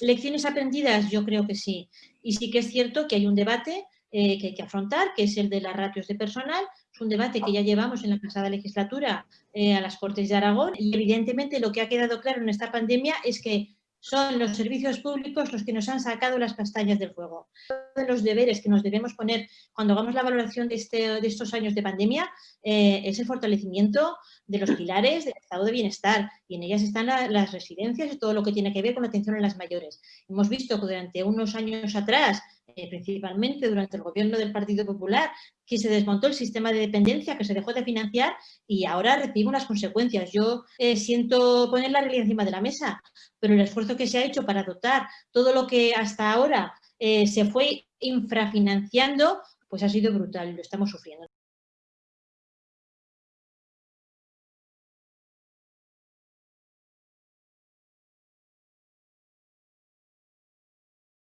lecciones aprendidas, yo creo que sí. Y sí que es cierto que hay un debate eh, que hay que afrontar, que es el de las ratios de personal. Es un debate que ya llevamos en la pasada legislatura eh, a las Cortes de Aragón y evidentemente lo que ha quedado claro en esta pandemia es que son los servicios públicos los que nos han sacado las castañas del fuego. Uno de los deberes que nos debemos poner cuando hagamos la valoración de, este, de estos años de pandemia eh, es el fortalecimiento de los pilares del estado de bienestar y en ellas están las residencias y todo lo que tiene que ver con la atención a las mayores. Hemos visto que durante unos años atrás eh, principalmente durante el gobierno del Partido Popular, que se desmontó el sistema de dependencia, que se dejó de financiar y ahora recibe unas consecuencias. Yo eh, siento poner la realidad encima de la mesa, pero el esfuerzo que se ha hecho para dotar todo lo que hasta ahora eh, se fue infrafinanciando, pues ha sido brutal, lo estamos sufriendo.